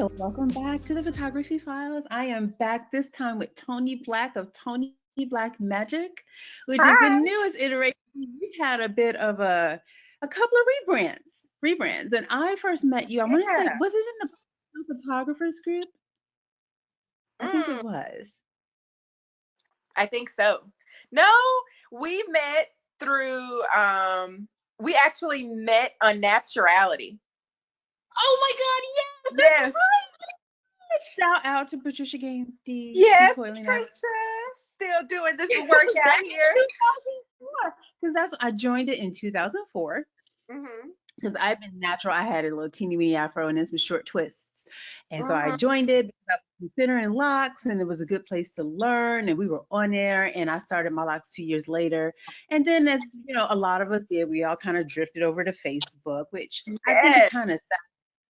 So, welcome back to the Photography Files. I am back this time with Tony Black of Tony Black Magic, which Hi. is the newest iteration. We had a bit of a a couple of rebrands, rebrands. And I first met you. I yeah. want to say, was it in the photographers group? I mm. think it mm. was. I think so. No, we met through um we actually met on Nappturality. Oh my god, yes, right. Shout out to Patricia Gaines D. Yes, Patricia. Still doing this work out here. Because that's I joined it in 2004. Mm-hmm because I've been natural. I had a little teeny weeny afro and then some short twists. And so I uh-huh. joined it because I was considering locks and it was a good place to learn. And we were on air and I started my locks two years later. And then as you know, a lot of us did, we all kind of drifted over to Facebook, which yes. I think is kind of sad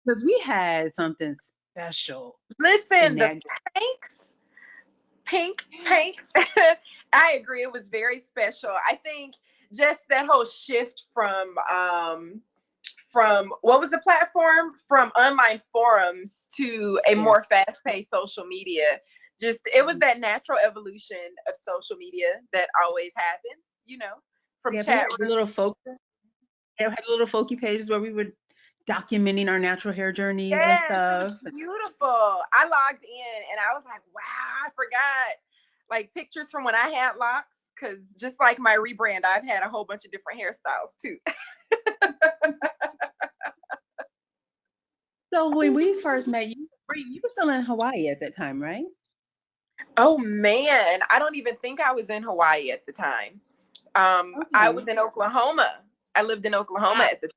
because we had something special. Listen, the pinks, pink, pink. I agree. It was very special. I think just that whole shift from um from what was the platform from online forums to a more fast-paced social media just it was mm-hmm. that natural evolution of social media that always happens you know from yeah, chat little folk had little folky pages where we were documenting our natural hair journeys yes, and stuff beautiful i logged in and i was like wow i forgot like pictures from when i had locks because just like my rebrand i've had a whole bunch of different hairstyles too So when we first met you, you were still in Hawaii at that time, right? Oh man, I don't even think I was in Hawaii at the time. Um, okay. I was in Oklahoma. I lived in Oklahoma at the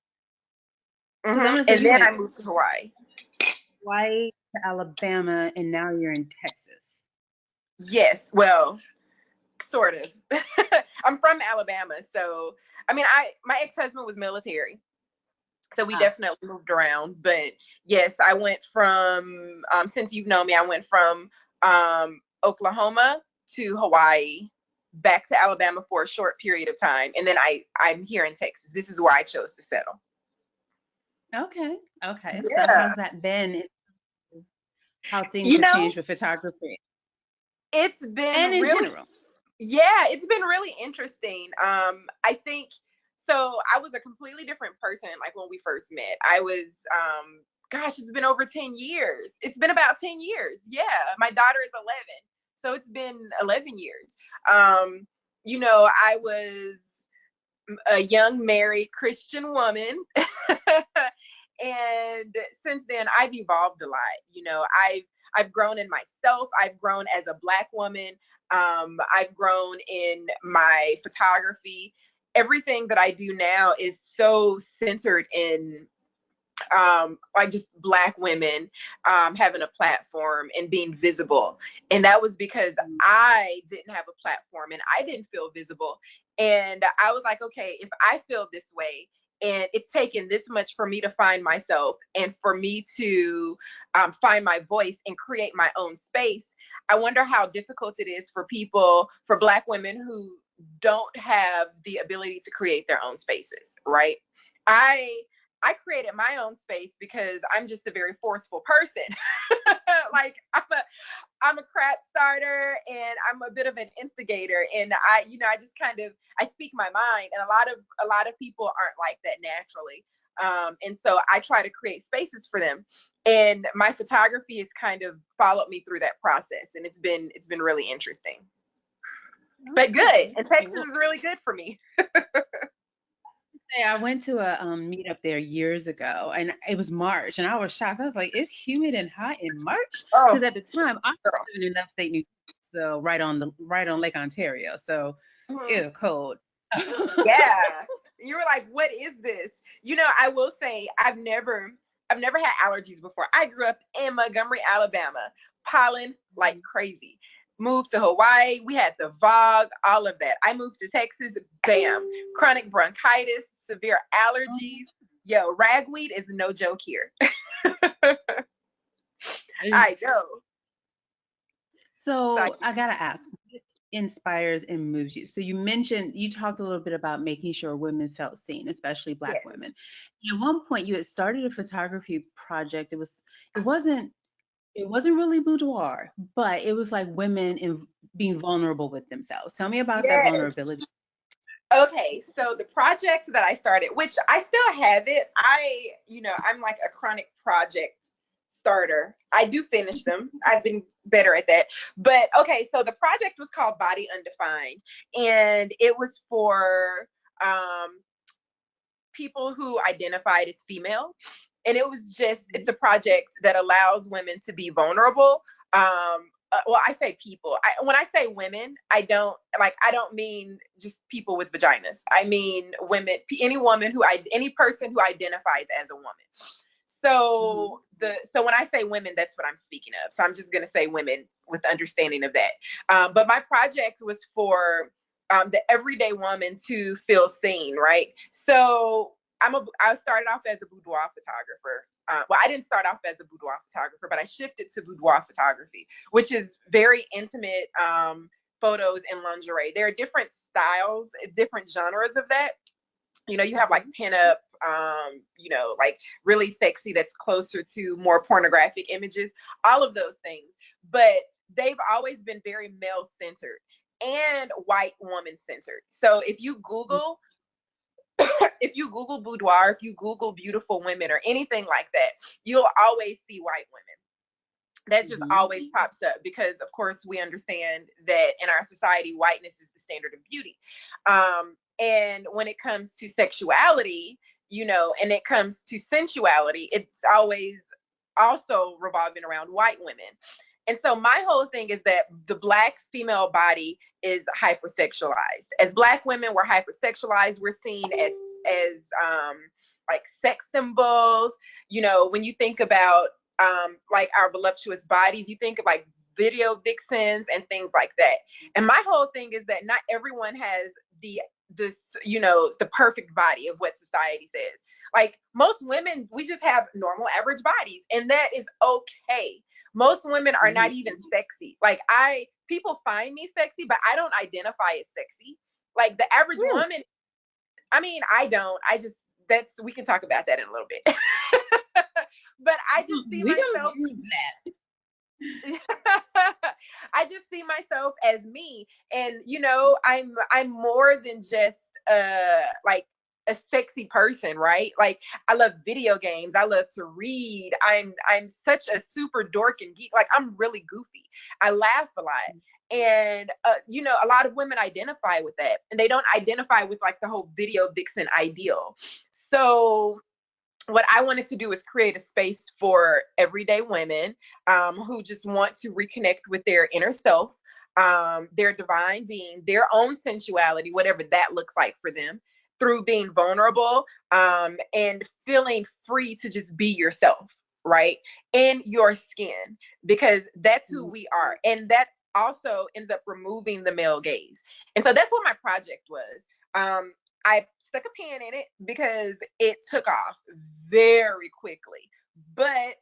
time. Mm-hmm. And then I moved to Hawaii. Hawaii to Alabama, and now you're in Texas. Yes, well, sort of. I'm from Alabama, so I mean, I my ex husband was military, so we ah. definitely moved around. But yes, I went from um, since you've known me, I went from um, Oklahoma to Hawaii, back to Alabama for a short period of time, and then I I'm here in Texas. This is where I chose to settle. Okay. Okay. Yeah. So how's that been? How things you have know, changed with photography? It's been and in really, general. Yeah, it's been really interesting. Um, I think so I was a completely different person like when we first met. I was um gosh, it's been over 10 years. It's been about 10 years. Yeah. My daughter is 11. So it's been 11 years. Um, you know, I was a young married Christian woman. and since then I've evolved a lot. You know, I've I've grown in myself. I've grown as a black woman. Um, I've grown in my photography everything that I do now is so centered in um like just black women um having a platform and being visible and that was because mm. i didn't have a platform and i didn't feel visible and i was like okay if i feel this way and it's taken this much for me to find myself and for me to um, find my voice and create my own space i wonder how difficult it is for people for black women who don't have the ability to create their own spaces, right? I I created my own space because I'm just a very forceful person. like I'm a I'm a crap starter and I'm a bit of an instigator and I you know I just kind of I speak my mind and a lot of a lot of people aren't like that naturally. Um, and so I try to create spaces for them. And my photography has kind of followed me through that process and it's been it's been really interesting but good. And Texas is really good for me. I went to a um, meetup there years ago, and it was March, and I was shocked. I was like, "It's humid and hot in March," because oh. at the time I was living in upstate New York, so right on the right on Lake Ontario, so it was cold. yeah, you were like, "What is this?" You know, I will say I've never I've never had allergies before. I grew up in Montgomery, Alabama, pollen like mm-hmm. crazy moved to Hawaii. We had the VOG, all of that. I moved to Texas, bam, chronic bronchitis, severe allergies. Yo, ragweed is no joke here. I know. So I gotta ask, what inspires and moves you? So you mentioned you talked a little bit about making sure women felt seen, especially black yes. women. At one point you had started a photography project. It was it uh-huh. wasn't it wasn't really boudoir, but it was like women in being vulnerable with themselves. Tell me about yes. that vulnerability. Okay, so the project that I started, which I still have it, I, you know, I'm like a chronic project starter. I do finish them. I've been better at that. But okay, so the project was called Body Undefined, and it was for um, people who identified as female. And it was just, it's a project that allows women to be vulnerable um, uh, well i say people. I, when i say women i don't like i don't mean just people with vaginas. I mean women any woman who i any person who identifies as a woman. So mm-hmm. the so when i say women that's what i'm speaking of. So i'm just going to say women with understanding of that. Um, but my project was for um, the everyday woman to feel seen right? So i'm a i started off as a boudoir photographer uh, well, I didn't start off as a boudoir photographer, but I shifted to boudoir photography, which is very intimate um, photos in lingerie. There are different styles, different genres of that. You know, you have like pinup, um, you know, like really sexy that's closer to more pornographic images, all of those things. But they've always been very male centered and white woman centered. So if you Google if you Google boudoir, if you Google beautiful women or anything like that, you'll always see white women. That just mm-hmm. always pops up because, of course, we understand that in our society, whiteness is the standard of beauty. Um, and when it comes to sexuality, you know, and it comes to sensuality, it's always also revolving around white women. And so my whole thing is that the black female body is hypersexualized. As black women, we're hypersexualized. We're seen as as um, like sex symbols. You know, when you think about um, like our voluptuous bodies, you think of like video vixens and things like that. And my whole thing is that not everyone has the this you know the perfect body of what society says. Like most women, we just have normal average bodies, and that is okay most women are not mm-hmm. even sexy. Like I people find me sexy, but I don't identify as sexy. Like the average really? woman, I mean, I don't. I just that's we can talk about that in a little bit. but I just see we myself I just see myself as me and you know, I'm I'm more than just uh like a sexy person, right? Like I love video games. I love to read. I'm I'm such a super dork and geek. Like I'm really goofy. I laugh a lot. Mm. And uh, you know, a lot of women identify with that, and they don't identify with like the whole video vixen ideal. So what I wanted to do is create a space for everyday women um, who just want to reconnect with their inner self, um, their divine being, their own sensuality, whatever that looks like for them, through being vulnerable um, and feeling free to just be yourself, right? In your skin, because that's who we are. And that also ends up removing the male gaze. And so that's what my project was. Um, I stuck a pin in it because it took off very quickly, but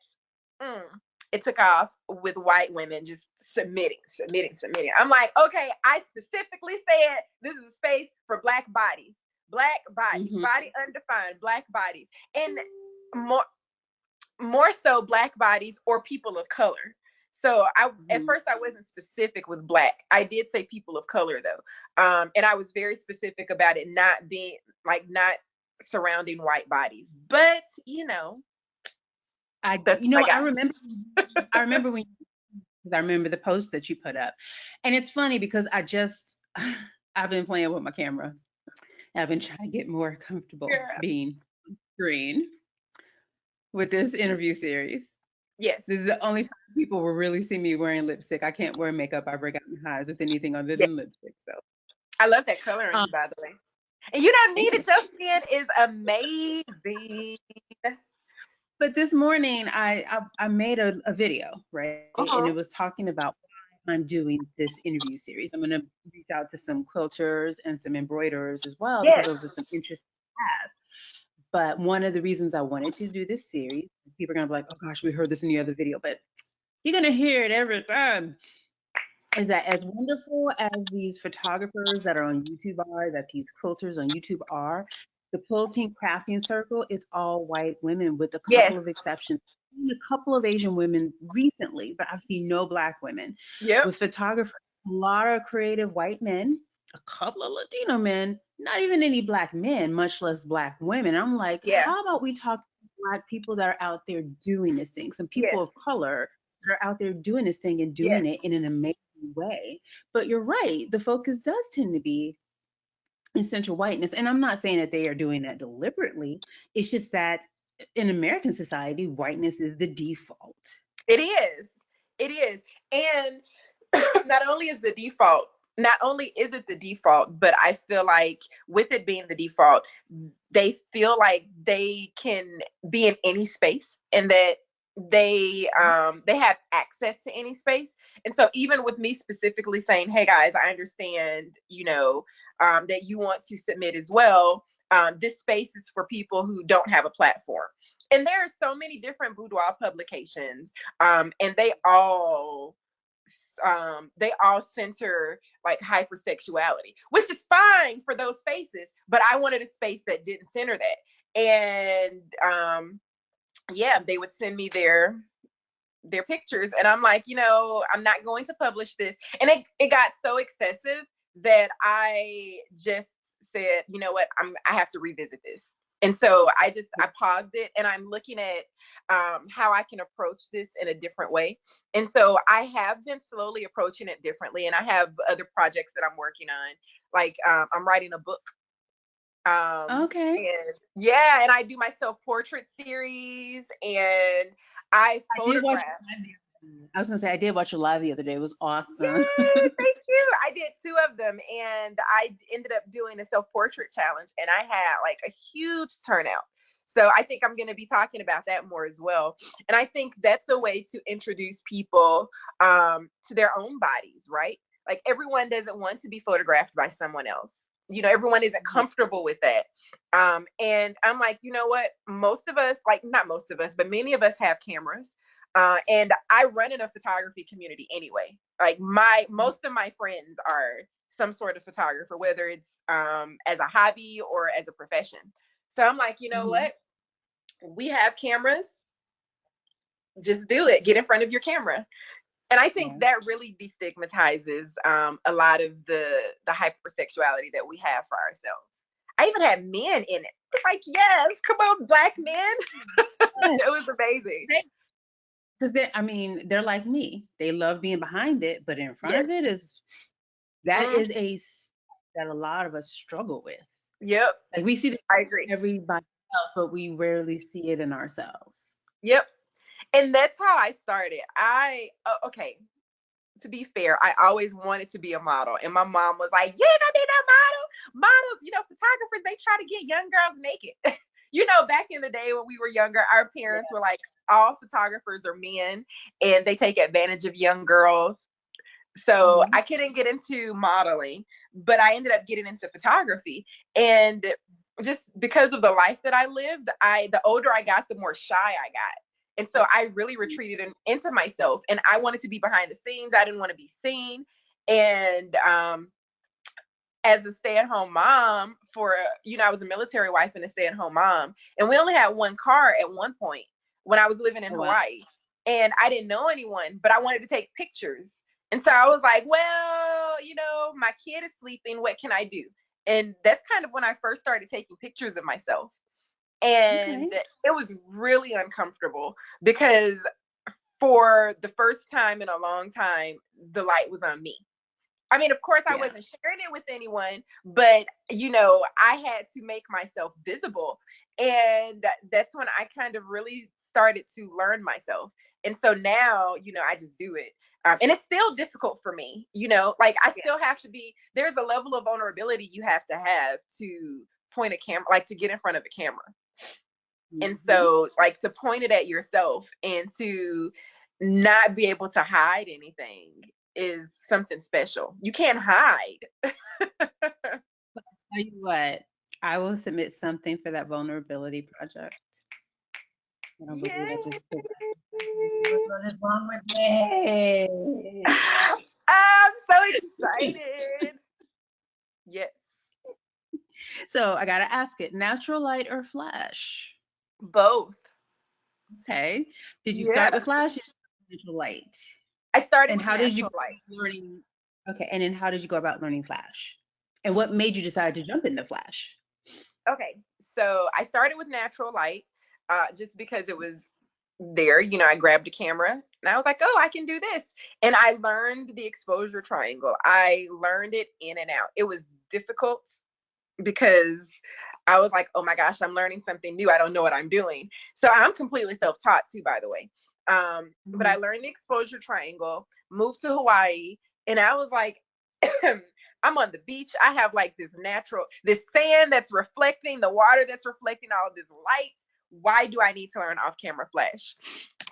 mm, it took off with white women just submitting, submitting, submitting. I'm like, okay, I specifically said this is a space for black bodies black bodies, mm-hmm. body undefined, black bodies, and more more so black bodies or people of color. So I mm-hmm. at first I wasn't specific with black. I did say people of color though. Um, and I was very specific about it not being like not surrounding white bodies. But you know, I you know I, I remember I remember when because I remember the post that you put up. And it's funny because I just I've been playing with my camera I've been trying to get more comfortable yeah. being green with this interview series. Yes. This is the only time people will really see me wearing lipstick. I can't wear makeup. I break out in eyes with anything other than lipstick. So I love that color um, by the way. And you don't need it. Your skin is amazing. But this morning I I, I made a, a video, right? Uh-huh. And it was talking about I'm doing this interview series. I'm going to reach out to some quilters and some embroiderers as well yes. because those are some interesting paths. But one of the reasons I wanted to do this series, people are going to be like, oh gosh, we heard this in the other video, but you're going to hear it every time. is that as wonderful as these photographers that are on YouTube are, that these quilters on YouTube are, the quilting crafting circle is all white women with a couple yes. of exceptions. A couple of Asian women recently, but I've seen no black women. Yeah. With photographers, a lot of creative white men, a couple of Latino men, not even any black men, much less black women. I'm like, yeah. how about we talk to black people that are out there doing this thing, some people yes. of color that are out there doing this thing and doing yes. it in an amazing way. But you're right, the focus does tend to be essential whiteness. And I'm not saying that they are doing that deliberately. It's just that in American society, whiteness is the default. It is. It is. And not only is the default, not only is it the default, but I feel like with it being the default, they feel like they can be in any space and that they mm-hmm. um they have access to any space and so even with me specifically saying hey guys i understand you know um, that you want to submit as well um, this space is for people who don't have a platform and there are so many different boudoir publications um, and they all um, they all center like hypersexuality which is fine for those spaces but i wanted a space that didn't center that and um, yeah, they would send me their their pictures and I'm like, you know, I'm not going to publish this. And it, it got so excessive that I just said, you know what, I'm I have to revisit this. And so I just I paused it and I'm looking at um, how I can approach this in a different way. And so I have been slowly approaching it differently. And I have other projects that I'm working on. Like um, I'm writing a book um, okay. And yeah, and I do my self portrait series, and I photograph. I, I was gonna say I did watch your live the other day. It was awesome. Yay, thank you. I did two of them, and I ended up doing a self portrait challenge, and I had like a huge turnout. So I think I'm going to be talking about that more as well. And I think that's a way to introduce people um, to their own bodies, right? Like everyone doesn't want to be photographed by someone else you know everyone isn't comfortable with that um and i'm like you know what most of us like not most of us but many of us have cameras uh and i run in a photography community anyway like my mm-hmm. most of my friends are some sort of photographer whether it's um as a hobby or as a profession so i'm like you know mm-hmm. what we have cameras just do it get in front of your camera and I think yeah. that really destigmatizes um, a lot of the the hypersexuality that we have for ourselves. I even had men in it. It's like, yes, come on, black men. it was amazing. Because they, I mean, they're like me. They love being behind it, but in front of it is that mm-hmm. is a that a lot of us struggle with. Yep. Like we see it I agree. everybody else, but we rarely see it in ourselves. Yep and that's how I started. I uh, okay. To be fair, I always wanted to be a model, and my mom was like, "You ain't gonna be no model. Models, you know, photographers, they try to get young girls naked." you know, back in the day when we were younger, our parents yeah. were like, "All photographers are men, and they take advantage of young girls." So mm-hmm. I couldn't get into modeling, but I ended up getting into photography, and just because of the life that I lived, I the older I got, the more shy I got. And so I really mm-hmm. retreated in, into myself and I wanted to be behind the scenes. I didn't want to be seen. And um, as a stay at home mom, for, you know, I was a military wife and a stay at home mom. And we only had one car at one point when I was living in oh, Hawaii. And I didn't know anyone, but I wanted to take pictures. And so I was like, well, you know, my kid is sleeping. What can I do? And that's kind of when I first started taking pictures of myself and okay. it was really uncomfortable because for the first time in a long time the light was on me i mean of course i yeah. wasn't sharing it with anyone but you know i had to make myself visible and that's when i kind of really started to learn myself and so now you know i just do it um, and it's still difficult for me you know like i still have to be there's a level of vulnerability you have to have to point a camera like to get in front of a camera and mm-hmm. so, like, to point it at yourself and to not be able to hide anything is something special. You can't hide. tell you what, I will submit something for that vulnerability project. I don't believe I just did that. What's wrong with me? Um, excited. yes. So I gotta ask it: natural light or flash? Both. Okay. Did you yeah. start with flash or natural light? I started. And how did you light. learning? Okay. And then how did you go about learning flash? And what made you decide to jump into flash? Okay. So I started with natural light, uh, just because it was there. You know, I grabbed a camera and I was like, oh, I can do this. And I learned the exposure triangle. I learned it in and out. It was difficult because I was like, oh my gosh, I'm learning something new. I don't know what I'm doing. So I'm completely self taught too, by the way. Um. But I mm-hmm. learned the exposure triangle, moved to Hawaii, and I was like, I'm on the beach. I have like this natural, this sand that's reflecting, the water that's reflecting all this light. Why do I need to learn off camera flash?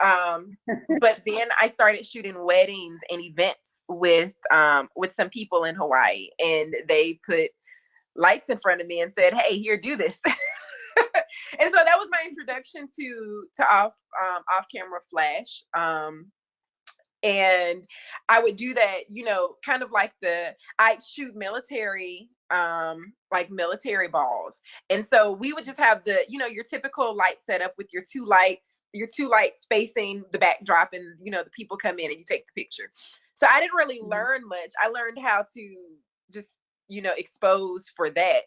Um, but then I started shooting weddings and events with um, with some people in Hawaii, and they put lights in front of me and said, "Hey, here, do this." and so that was my introduction to to off um, off camera flash. Um, and I would do that, you know, kind of like the I'd shoot military um like military balls. And so we would just have the, you know, your typical light setup with your two lights, your two lights facing the backdrop and you know the people come in and you take the picture. So I didn't really mm-hmm. learn much. I learned how to just you know expose for that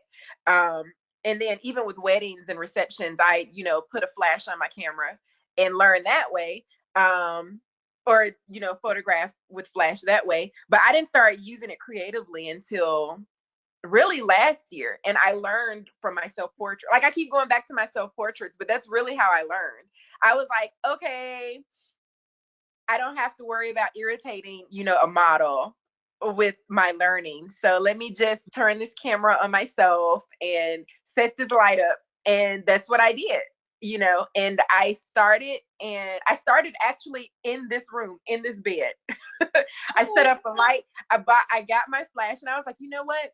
um and then even with weddings and receptions i you know put a flash on my camera and learn that way um or you know photograph with flash that way but i didn't start using it creatively until really last year and i learned from my self portrait like i keep going back to my self portraits but that's really how i learned i was like okay i don't have to worry about irritating you know a model with my learning. So let me just turn this camera on myself and set this light up. And that's what I did, you know. And I started, and I started actually in this room, in this bed. I set oh, up a light. I bought, I got my flash, and I was like, you know what?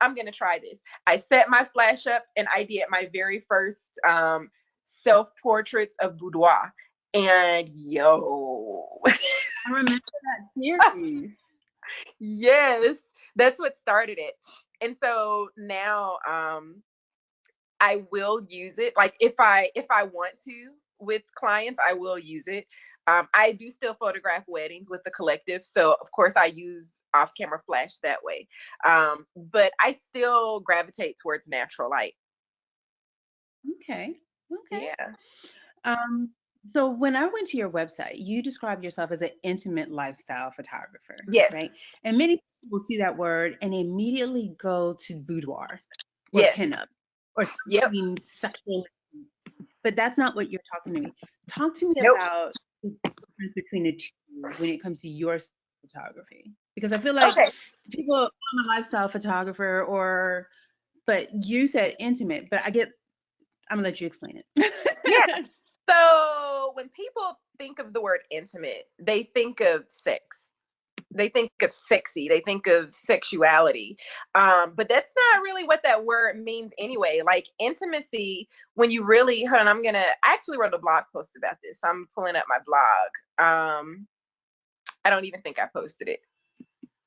I'm gonna try this. I set my flash up, and I did my very first um, self portraits of boudoir. And yo, I remember that series yes, that's what started it. And so now um I will use it. Like if I if I want to with clients, I will use it. Um, I do still photograph weddings with the collective, so of course I use off-camera flash that way. Um, but I still gravitate towards natural light. Okay. Okay. Yeah. Um, so when I went to your website, you describe yourself as an intimate lifestyle photographer. Yes. Right. And many people see that word and immediately go to boudoir or yes. pinup or something yep. sexual. But that's not what you're talking to me. Talk to me nope. about the difference between the two when it comes to your photography. Because I feel like okay. people, I'm a lifestyle photographer or but you said intimate, but I get I'm gonna let you explain it. yeah. So when people think of the word intimate, they think of sex. They think of sexy. They think of sexuality. Um, but that's not really what that word means anyway. Like intimacy, when you really, hold on, I'm gonna. I actually wrote a blog post about this. So I'm pulling up my blog. Um, I don't even think I posted it.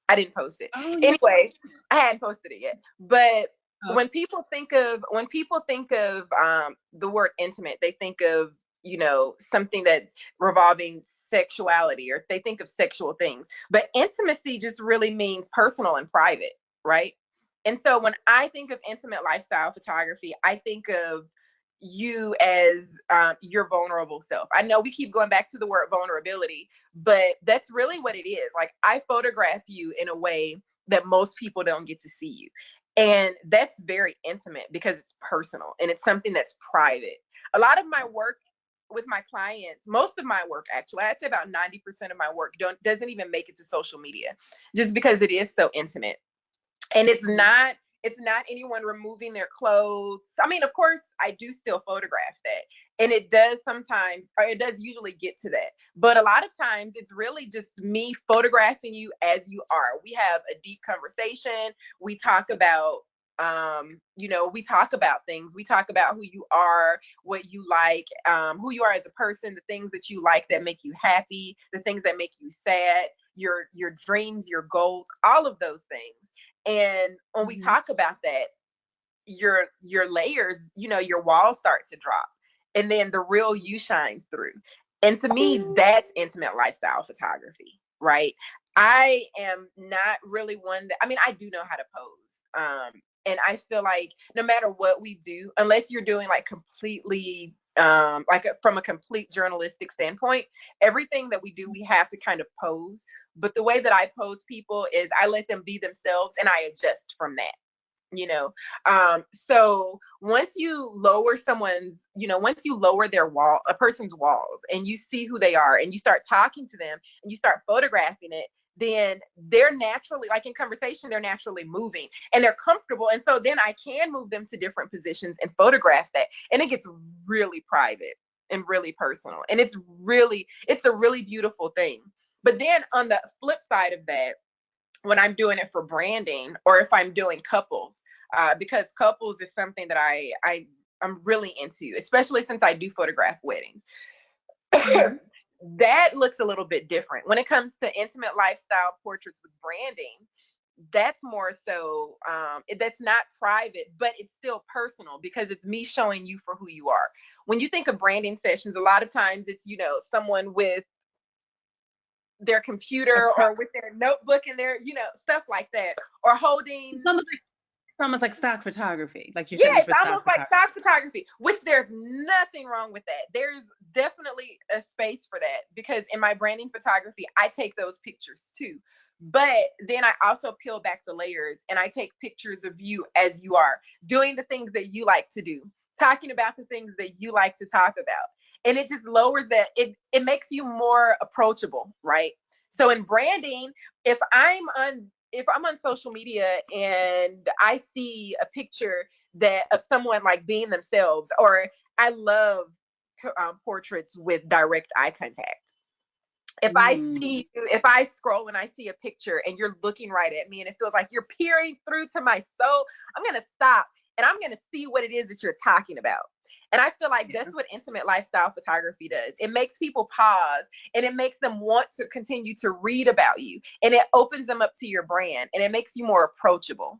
I didn't post it. Oh, yeah. anyway, I hadn't posted it yet. But oh. when people think of when people think of um, the word intimate, they think of you know something that's revolving sexuality or they think of sexual things but intimacy just really means personal and private right? And so when i think of intimate lifestyle photography i think of you as um, your vulnerable self. I know we keep going back to the word vulnerability but that's really what it is. Like i photograph you in a way that most people don't get to see you and that's very intimate because it's personal and it's something that's private. A lot of my work with my clients, most of my work actually, I'd say about 90% of my work don't doesn't even make it to social media just because it is so intimate. And it's mm-hmm. not it's not anyone removing their clothes. I mean, of course, I do still photograph that. And it does sometimes, or it does usually get to that. But a lot of times it's really just me photographing you as you are. We have a deep conversation. We talk about um, you know, we talk about things. We talk about who you are, what you like, um, who you are as a person, the things that you like that make you happy, the things that make you sad, your your dreams, your goals, all of those things. And when mm-hmm. we talk about that, your your layers, you know, your walls start to drop. And then the real you shines through. And to me, that's intimate lifestyle photography, right? I am not really one that I mean, I do know how to pose. Um, and I feel like no matter what we do, unless you're doing like completely um like a, from a complete journalistic standpoint everything that we do we have to kind of pose. But the way that i pose people is i let them be themselves and i adjust from that you know? Um so once you lower someone's you know once you lower their wall a person's walls and you see who they are and you start talking to them and you start photographing it then they're naturally like in conversation they're naturally moving and they're comfortable. And so then i can move them to different positions and photograph that. And it gets really private and really personal. And it's really it's a really beautiful thing. But then on the flip side of that when i'm doing it for branding or if i'm doing couples uh, because couples is something that i i i'm really into especially since i do photograph weddings that looks a little bit different when it comes to intimate lifestyle portraits with branding that's more so um, that's not private but it's still personal because it's me showing you for who you are when you think of branding sessions a lot of times it's you know someone with their computer or with their notebook and their you know stuff like that or holding almost like stock photography, like you said. Yes, almost like stock photography, which there's nothing wrong with that. There's definitely a space for that because in my branding photography, I take those pictures too. But then I also peel back the layers and I take pictures of you as you are, doing the things that you like to do, talking about the things that you like to talk about. And it just lowers that, it, it makes you more approachable, right? So in branding, if I'm on if I'm on social media and I see a picture that of someone like being themselves, or I love um, portraits with direct eye contact. If mm. I see you, if I scroll and I see a picture and you're looking right at me and it feels like you're peering through to my soul, I'm gonna stop and I'm gonna see what it is that you're talking about. And I feel like yeah. that's what intimate lifestyle photography does. It makes people pause and it makes them want to continue to read about you and it opens them up to your brand and it makes you more approachable.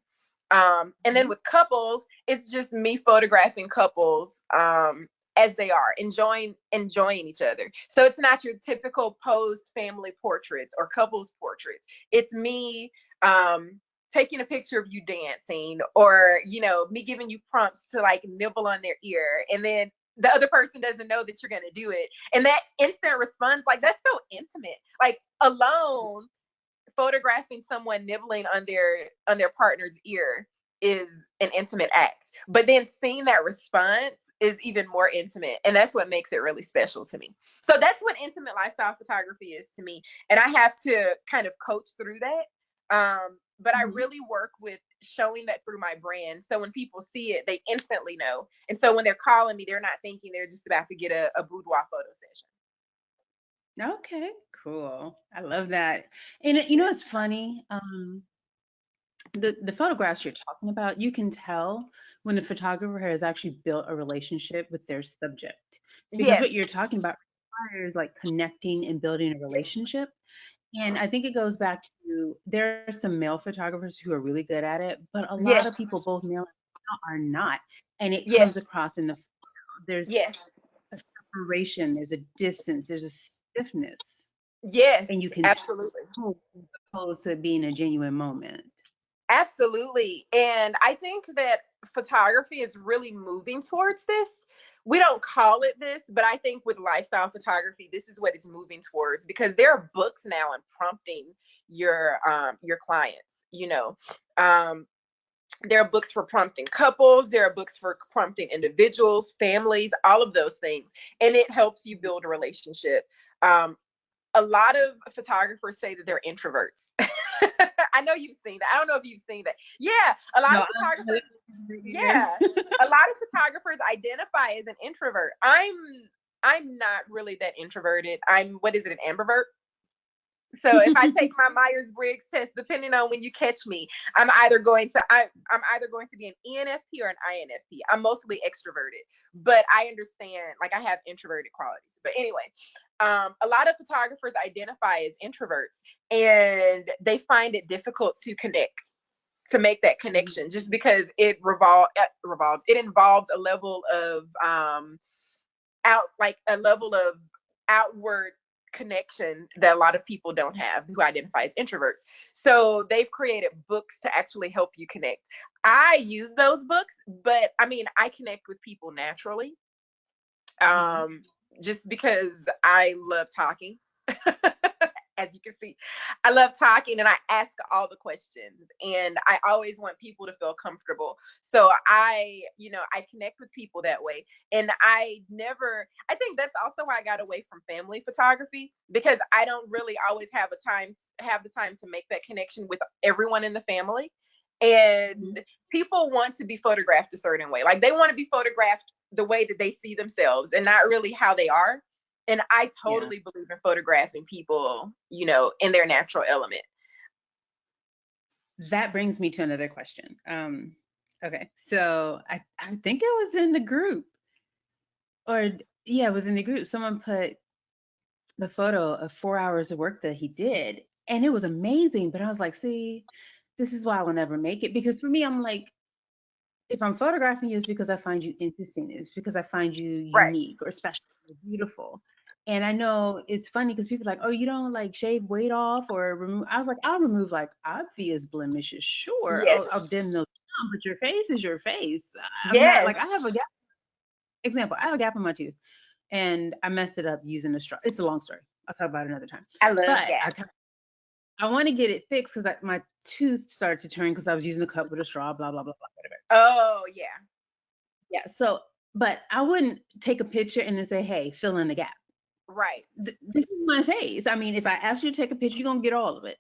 Um, and then mm-hmm. with couples, it's just me photographing couples um, as they are, enjoying enjoying each other. So it's not your typical posed family portraits or couples portraits. It's me um, taking a picture of you dancing or you know me giving you prompts to like nibble on their ear and then the other person doesn't know that you're to do it and that instant response like that's so intimate like alone photographing someone nibbling on their on their partner's ear is an intimate act but then seeing that response is even more intimate and that's what makes it really special to me so that's what intimate lifestyle photography is to me and i have to kind of coach through that um, but I mm-hmm. really work with showing that through my brand. So when people see it, they instantly know. And so when they're calling me, they're not thinking they're just about to get a, a boudoir photo session. Okay, cool. I love that. And you know, it's funny. Um, the the photographs you're talking about, you can tell when the photographer has actually built a relationship with their subject. Because yes. what you're talking about requires like connecting and building a relationship. And I think it goes back to there are some male photographers who are really good at it, but a lot yes. of people, both male and female, are not. And it yes. comes across in the there's yes. a separation, there's a distance, there's a stiffness. Yes. And you can absolutely opposed to it being a genuine moment. Absolutely. And I think that photography is really moving towards this we don't call it this, but I think with lifestyle photography, this is what it's moving towards because there are books now and prompting your um, your clients. You know, um, there are books for prompting couples, there are books for prompting individuals, families, all of those things, and it helps you build a relationship. Um, a lot of photographers say that they're introverts. I know you've seen that. I don't know if you've seen that. Yeah, a lot no, of photographers. Yeah, a lot of photographers identify as an introvert. I'm I'm not really that introverted. I'm what is it, an ambivert? So if I take my Myers Briggs test, depending on when you catch me, I'm either going to I, I'm either going to be an ENFP or an INFP. I'm mostly extroverted, but I understand like I have introverted qualities. But anyway, um, a lot of photographers identify as introverts, and they find it difficult to connect to make that connection just because it revol- uh, revolves it involves a level of um out like a level of outward connection that a lot of people don't have who identify as introverts. So they've created books to actually help you connect. I use those books, but I mean, I connect with people naturally. Mm-hmm. Um, just because I love talking. as you can see. I love talking and I ask all the questions and I always want people to feel comfortable. So I, you know, I connect with people that way. And I never I think that's also why I got away from family photography because I don't really always have a time have the time to make that connection with everyone in the family. And mm-hmm. people want to be photographed a certain way. Like they want to be photographed the way that they see themselves and not really how they are. And I totally yeah. believe in photographing people, you know, in their natural element. That brings me to another question. Um, okay, so I, I think it was in the group, or yeah, it was in the group. Someone put the photo of four hours of work that he did, and it was amazing. But I was like, see, this is why I will never make it because for me, I'm like, if I'm photographing you, it's because I find you interesting. It's because I find you unique right. or special or beautiful. And I know it's funny because people are like, oh, you don't like shave weight off or remove. I was like, I'll remove like obvious blemishes, sure. Yes. I'll, I'll dim those down, but your face is your face. Uh, yeah. Like I have a gap. Example, I have a gap in my tooth, and I messed it up using a straw. It's a long story. I'll talk about it another time. I love but that. I, I want to get it fixed because my tooth started to turn because I was using a cup with a straw. Blah blah blah blah. Whatever. Oh yeah. Yeah. So, but I wouldn't take a picture and then say, "Hey, fill in the gap." Right. Th- this is my face. I mean, if I ask you to take a picture, you're gonna get all of it.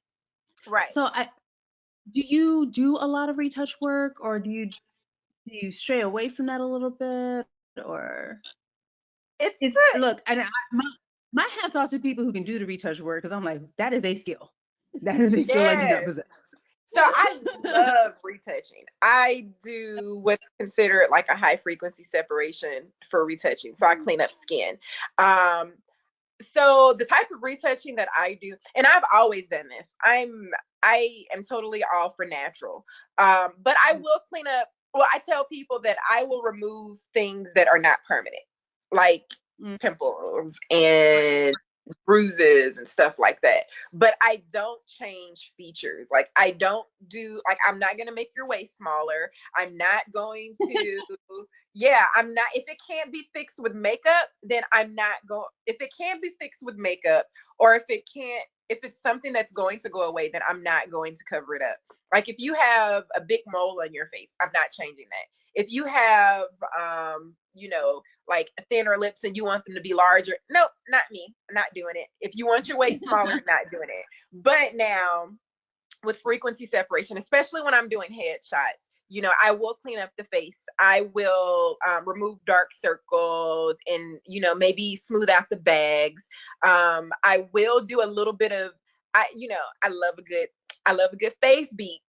Right. So I do you do a lot of retouch work or do you do you stray away from that a little bit or it's, it's look and I, my my hats off to people who can do the retouch work because I'm like that is a skill. That is a skill yes. I do not possess. So I love retouching. I do what's considered like a high frequency separation for retouching. So I mm. clean up skin. Um, so the type of retouching that I do, and I've always done this. I'm I am totally all for natural. Um, but I mm. will clean up. Well, I tell people that I will remove things that are not permanent, like mm. pimples and bruises and stuff like that. But I don't change features. Like I don't do like I'm not gonna make your waist smaller. I'm not going to yeah, I'm not if it can't be fixed with makeup, then I'm not going if it can't be fixed with makeup or if it can't if it's something that's going to go away, then I'm not going to cover it up. Like if you have a big mole on your face, I'm not changing that. If you have um, you know, like thinner lips and you want them to be larger, nope, not me. Not doing it. If you want your waist smaller, not doing it. But now with frequency separation, especially when I'm doing headshots, you know, I will clean up the face. I will um, remove dark circles and, you know, maybe smooth out the bags. Um, I will do a little bit of, I, you know, I love a good, I love a good face beat.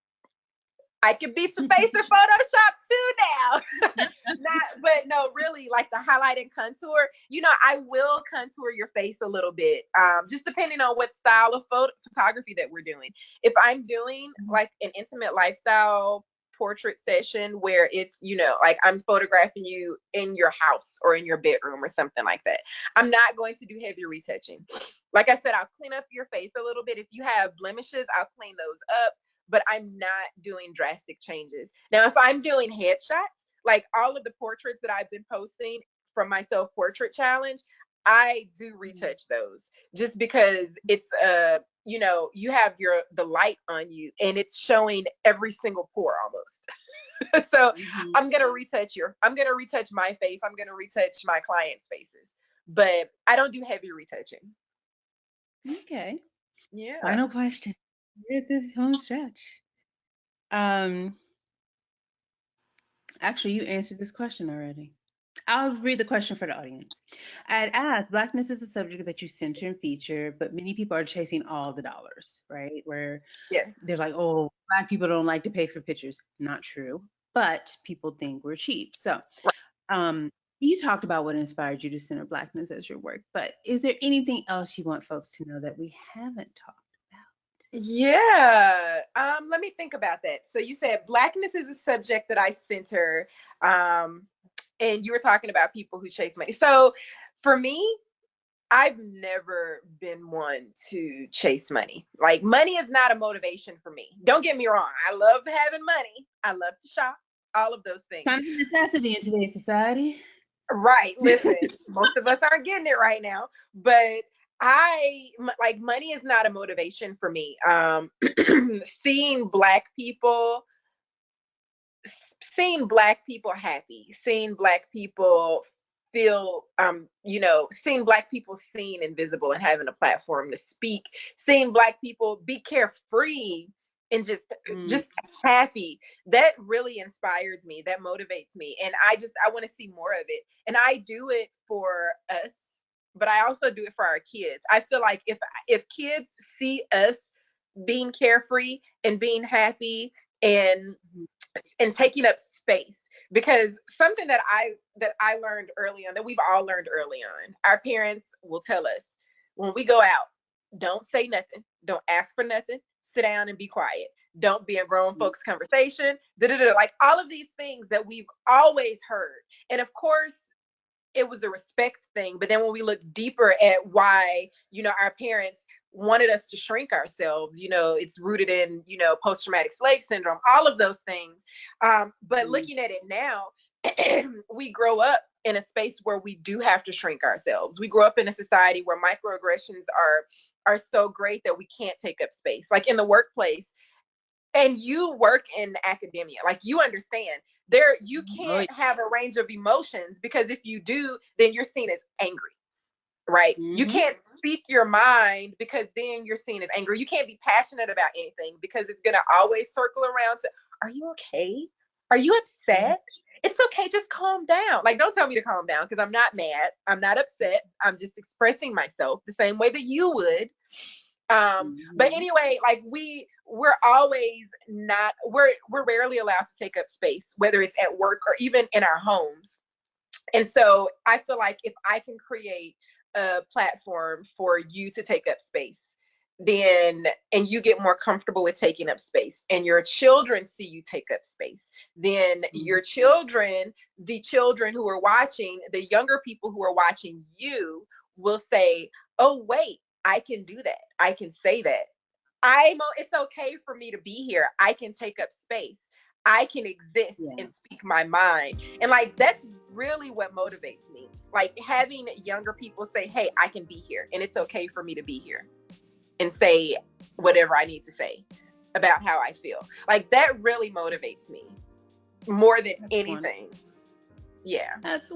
I can beat your face in Photoshop too now. Not, but no, really, like the highlight and contour. You know, I will contour your face a little bit, um, just depending on what style of photo photography that we're doing. If I'm doing mm-hmm. like an intimate lifestyle portrait session where it's you know like i'm photographing you in your house or in your bedroom or something like that i'm not going to do heavy retouching like i said i'll clean up your face a little bit if you have blemishes i'll clean those up but I'm not doing drastic changes. Now, if I'm doing headshots, like all of the portraits that I've been posting from my self portrait challenge, I do mm-hmm. retouch those just because it's uh you know you have your the light on you and it's showing every single pore almost. so mm-hmm. I'm gonna retouch your I'm gonna retouch my face. I'm gonna retouch my clients' faces, but I don't do heavy retouching. Okay. Yeah. Final question. We're at the home stretch. Um, actually, you answered this question already. I'll read the question for the audience. I'd asked, Blackness is a subject that you center and feature, but many people are chasing all the dollars, right? Where yes. they're like, oh, Black people don't like to pay for pictures. Not true, but people think we're cheap. So, right. um, you talked about what inspired you to center Blackness as your work, but is there anything else you want folks to know that we haven't talked? Yeah, um, let me think about that. So you said Blackness is a subject that I center. Um, and you were talking about people who chase money. So for me, I've never been one to chase money. Like money is not a motivation for me. Don't get me wrong. I love having money. I love to shop. All of those things. Kind of necessity in today's society. Right. Listen, most of us aren't getting it right now, but I like money is not a motivation for me. Um, seeing black people seeing black people happy, seeing black people feel um you know seeing black people seen and visible and having a platform to speak seeing black people be carefree and just mm. just happy that really inspires me that motivates me and i just i want to see more of it and i do it for us but i also do it for our kids i feel like if if kids see us being carefree and being happy and mm-hmm and taking up space because something that I that I learned early on that we've all learned early on our parents will tell us when we go out don't say nothing don't ask for nothing sit down and be quiet don't be a grown mm. folks conversation da-da-da. like all of these things that we've always heard and of course it was a respect thing but then when we look deeper at why you know our parents wanted us to shrink ourselves you know it's rooted in you know post-traumatic slave syndrome all of those things um, but mm-hmm. looking at it now we grow up in a space where we do have to shrink ourselves we grow up in a society where microaggressions are are so great that we can't take up space like in the workplace and you work in academia like you understand there you mm-hmm. can't have a range of emotions because if you do then you're seen as angry right? Mm-hmm. You can't speak your mind because then you're seen as angry. You can't be passionate about anything because it's going to always circle around to, are you okay? Are you upset? It's okay, just calm down. Like, don't tell me to calm down because I'm not mad. I'm not upset. I'm just expressing myself the same way that you would. Um, mm-hmm. but anyway, like we we're always not we're we're rarely allowed to take up space, whether it's at work or even in our homes. And so I feel like if I can create a platform for you to take up space then and you get more comfortable with taking up space and your children see you take up space then mm-hmm. your children the children who are watching the younger people who are watching you will say oh wait i can do that i can say that i'm it's okay for me to be here i can take up space I can exist yeah. and speak my mind. And like that's really what motivates me. Like having younger people say, "Hey, I can be here and it's okay for me to be here." And say whatever I need to say about how I feel. Like that really motivates me more than that's anything. Wonderful. Yeah. That's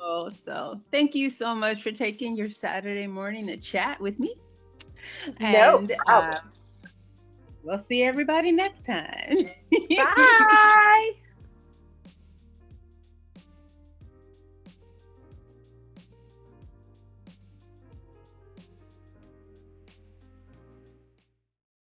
wonderful. So, thank you so much for taking your Saturday morning to chat with me. And no uh, We'll see everybody next time. Bye.